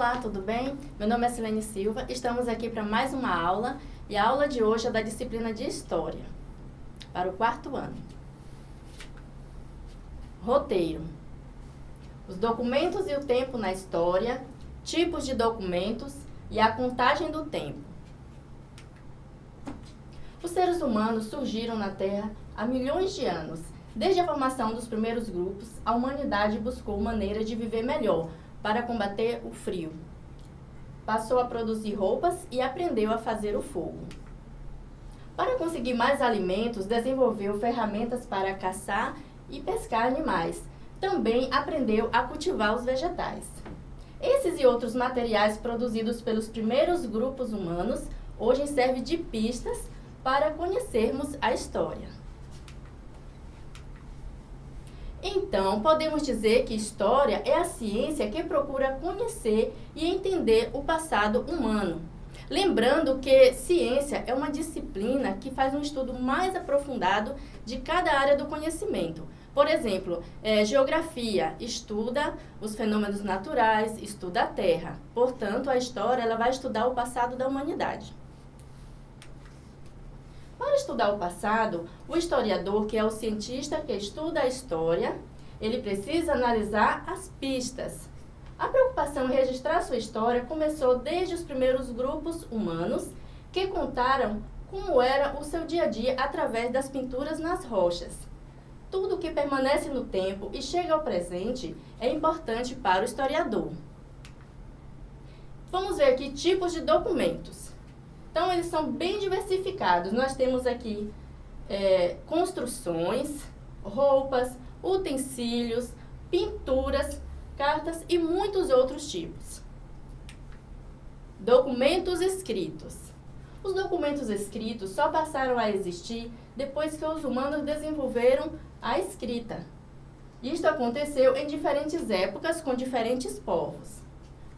Olá, tudo bem? Meu nome é Silene Silva, estamos aqui para mais uma aula e a aula de hoje é da disciplina de História, para o quarto ano. Roteiro. Os documentos e o tempo na história, tipos de documentos e a contagem do tempo. Os seres humanos surgiram na Terra há milhões de anos. Desde a formação dos primeiros grupos, a humanidade buscou maneira de viver melhor, para combater o frio. Passou a produzir roupas e aprendeu a fazer o fogo. Para conseguir mais alimentos, desenvolveu ferramentas para caçar e pescar animais. Também aprendeu a cultivar os vegetais. Esses e outros materiais produzidos pelos primeiros grupos humanos hoje servem de pistas para conhecermos a história. Então, podemos dizer que história é a ciência que procura conhecer e entender o passado humano. Lembrando que ciência é uma disciplina que faz um estudo mais aprofundado de cada área do conhecimento. Por exemplo, é, geografia estuda os fenômenos naturais, estuda a Terra. Portanto, a história ela vai estudar o passado da humanidade. Para estudar o passado, o historiador, que é o cientista que estuda a história, ele precisa analisar as pistas. A preocupação em registrar sua história começou desde os primeiros grupos humanos que contaram como era o seu dia a dia através das pinturas nas rochas. Tudo que permanece no tempo e chega ao presente é importante para o historiador. Vamos ver aqui tipos de documentos. Então, eles são bem diversificados. Nós temos aqui é, construções, roupas, utensílios, pinturas, cartas e muitos outros tipos. Documentos escritos. Os documentos escritos só passaram a existir depois que os humanos desenvolveram a escrita. Isto aconteceu em diferentes épocas com diferentes povos.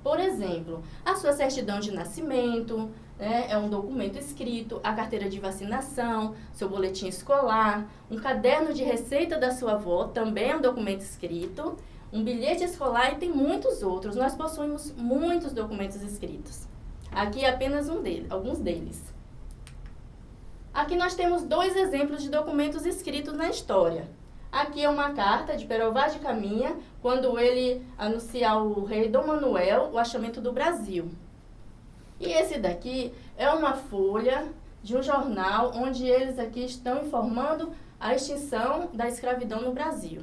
Por exemplo, a sua certidão de nascimento, né, é um documento escrito, a carteira de vacinação, seu boletim escolar, um caderno de receita da sua avó, também é um documento escrito, um bilhete escolar e tem muitos outros. Nós possuímos muitos documentos escritos. Aqui é apenas um deles, alguns deles. Aqui nós temos dois exemplos de documentos escritos na história. Aqui é uma carta de Pero Vaz de Caminha, quando ele anuncia ao rei Dom Manuel o achamento do Brasil. E esse daqui é uma folha de um jornal onde eles aqui estão informando a extinção da escravidão no Brasil.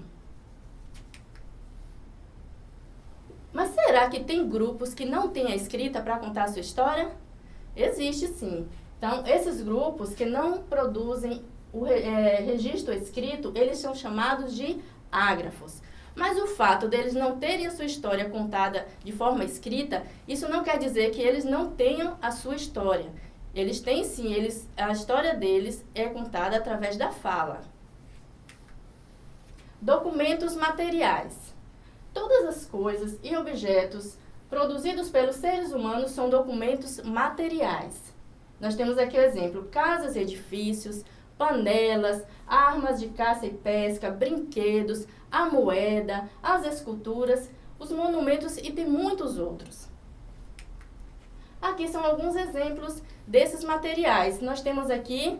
Mas será que tem grupos que não têm a escrita para contar a sua história? Existe sim. Então, esses grupos que não produzem o é, registro escrito, eles são chamados de ágrafos. Mas o fato deles não terem a sua história contada de forma escrita, isso não quer dizer que eles não tenham a sua história. Eles têm sim, eles, a história deles é contada através da fala. Documentos materiais. Todas as coisas e objetos produzidos pelos seres humanos são documentos materiais. Nós temos aqui o exemplo, casas edifícios, panelas, armas de caça e pesca, brinquedos, a moeda, as esculturas, os monumentos e tem muitos outros. Aqui são alguns exemplos desses materiais. Nós temos aqui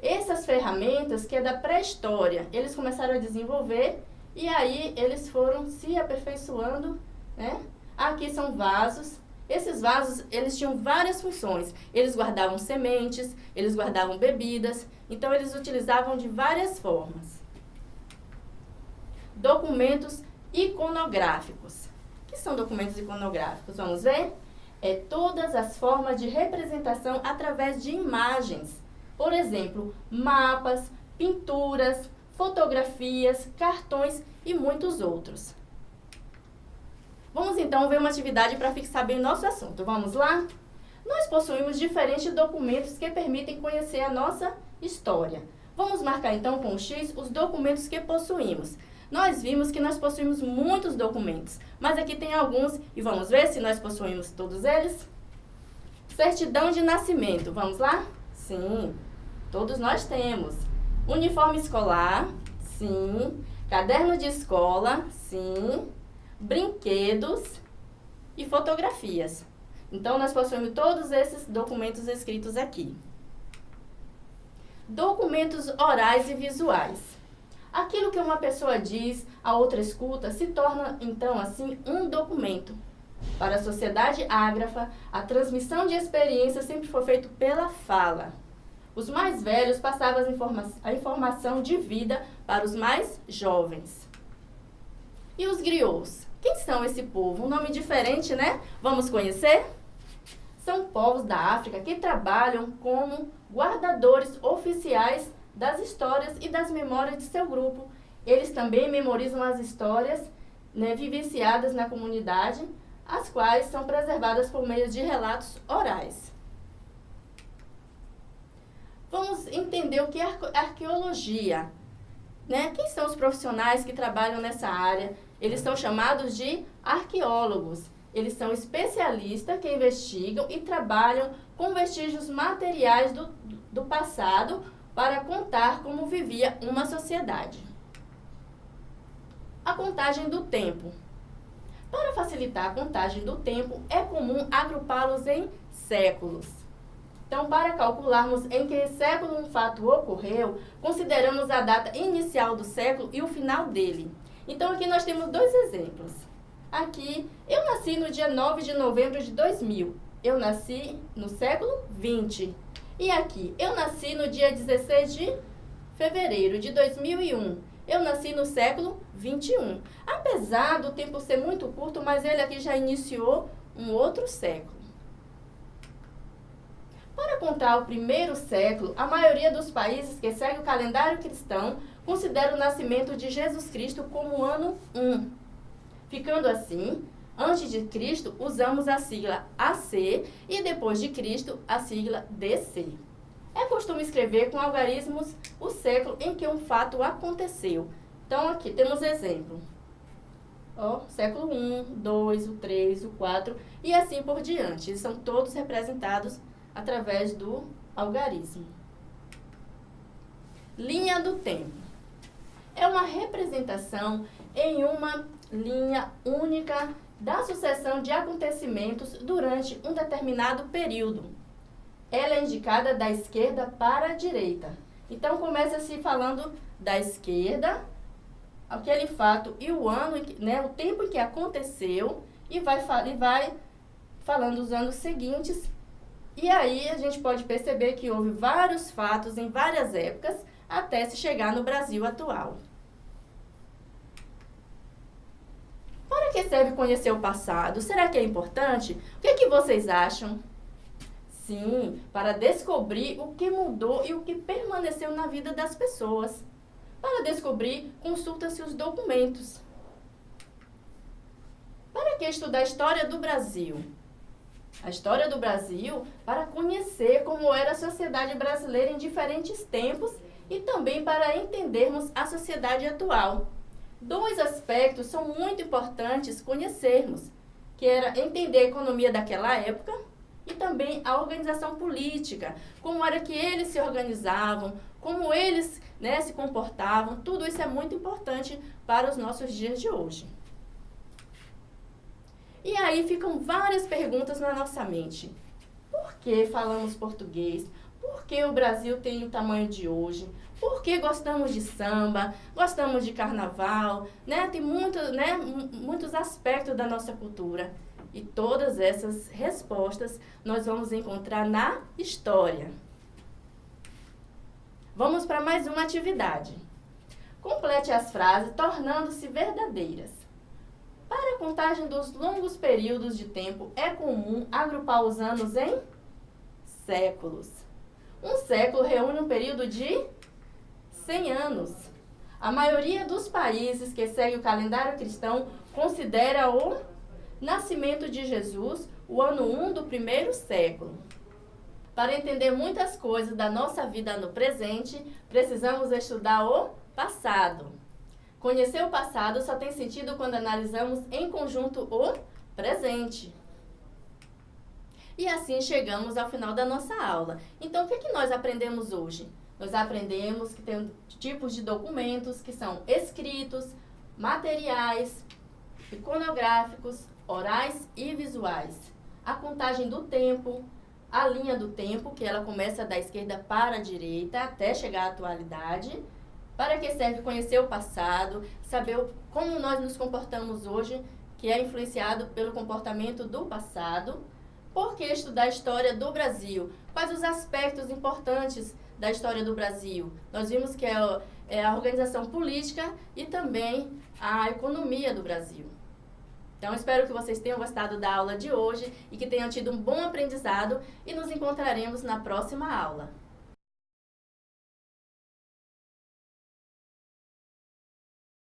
essas ferramentas que é da pré-história. Eles começaram a desenvolver e aí eles foram se aperfeiçoando, né? Aqui são vasos. Esses vasos, eles tinham várias funções. Eles guardavam sementes, eles guardavam bebidas, então eles utilizavam de várias formas documentos iconográficos. O que são documentos iconográficos? Vamos ver? É todas as formas de representação através de imagens. Por exemplo, mapas, pinturas, fotografias, cartões e muitos outros. Vamos então ver uma atividade para fixar bem o nosso assunto. Vamos lá? Nós possuímos diferentes documentos que permitem conhecer a nossa história. Vamos marcar então com X os documentos que possuímos nós vimos que nós possuímos muitos documentos, mas aqui tem alguns e vamos ver se nós possuímos todos eles? Certidão de nascimento, vamos lá? Sim, todos nós temos. Uniforme escolar, sim. Caderno de escola, sim. Brinquedos, e fotografias. Então, nós possuímos todos esses documentos escritos aqui. Documentos orais e visuais. Aquilo que uma pessoa diz, a outra escuta, se torna, então, assim, um documento. Para a sociedade ágrafa, a transmissão de experiência sempre foi feita pela fala. Os mais velhos passavam informa a informação de vida para os mais jovens. E os griots? Quem são esse povo? Um nome diferente, né? Vamos conhecer? São povos da África que trabalham como guardadores oficiais das histórias e das memórias de seu grupo. Eles também memorizam as histórias né, vivenciadas na comunidade, as quais são preservadas por meio de relatos orais. Vamos entender o que é arqueologia. Né? Quem são os profissionais que trabalham nessa área? Eles são chamados de arqueólogos. Eles são especialistas que investigam e trabalham com vestígios materiais do, do passado para contar como vivia uma sociedade. A contagem do tempo. Para facilitar a contagem do tempo, é comum agrupá-los em séculos. Então, para calcularmos em que século um fato ocorreu, consideramos a data inicial do século e o final dele. Então, aqui nós temos dois exemplos. Aqui, eu nasci no dia 9 de novembro de 2000. Eu nasci no século 20. E aqui, eu nasci no dia 16 de fevereiro de 2001. Eu nasci no século 21. Apesar do tempo ser muito curto, mas ele aqui já iniciou um outro século. Para contar o primeiro século, a maioria dos países que seguem o calendário cristão considera o nascimento de Jesus Cristo como ano 1. Ficando assim, antes de Cristo, usamos a sigla AC e depois de Cristo, a sigla DC. É costume escrever com algarismos o século em que um fato aconteceu. Então, aqui temos exemplo. Ó, século 1, 2, o 3, o 4 e assim por diante. Eles são todos representados através do algarismo. Linha do tempo. É uma representação em uma linha única da sucessão de acontecimentos durante um determinado período. Ela é indicada da esquerda para a direita. Então, começa-se falando da esquerda, aquele fato e o ano, né, o tempo em que aconteceu, e vai, e vai falando os anos seguintes e aí a gente pode perceber que houve vários fatos em várias épocas até se chegar no Brasil atual. Para que serve conhecer o passado? Será que é importante? O que, é que vocês acham? Sim, para descobrir o que mudou e o que permaneceu na vida das pessoas. Para descobrir, consulta-se os documentos. Para que estudar a história do Brasil? A história do Brasil para conhecer como era a sociedade brasileira em diferentes tempos e também para entendermos a sociedade atual. Dois aspectos são muito importantes conhecermos, que era entender a economia daquela época e também a organização política, como era que eles se organizavam, como eles né, se comportavam, tudo isso é muito importante para os nossos dias de hoje. E aí ficam várias perguntas na nossa mente. Por que falamos português? Por que o Brasil tem o tamanho de hoje? Por que gostamos de samba? Gostamos de carnaval? Né? Tem muito, né, muitos aspectos da nossa cultura. E todas essas respostas nós vamos encontrar na história. Vamos para mais uma atividade. Complete as frases tornando-se verdadeiras. Para a contagem dos longos períodos de tempo, é comum agrupar os anos em séculos. Um século reúne um período de 100 anos. A maioria dos países que segue o calendário cristão considera o nascimento de Jesus o ano 1 do primeiro século. Para entender muitas coisas da nossa vida no presente, precisamos estudar o passado. Conhecer o passado só tem sentido quando analisamos em conjunto o presente. E assim chegamos ao final da nossa aula. Então, o que, é que nós aprendemos hoje? Nós aprendemos que tem tipos de documentos que são escritos, materiais, iconográficos, orais e visuais. A contagem do tempo, a linha do tempo, que ela começa da esquerda para a direita até chegar à atualidade. Para que serve conhecer o passado, saber como nós nos comportamos hoje, que é influenciado pelo comportamento do passado. Por que estudar a história do Brasil? Quais os aspectos importantes da história do Brasil? Nós vimos que é, é a organização política e também a economia do Brasil. Então, espero que vocês tenham gostado da aula de hoje e que tenham tido um bom aprendizado e nos encontraremos na próxima aula.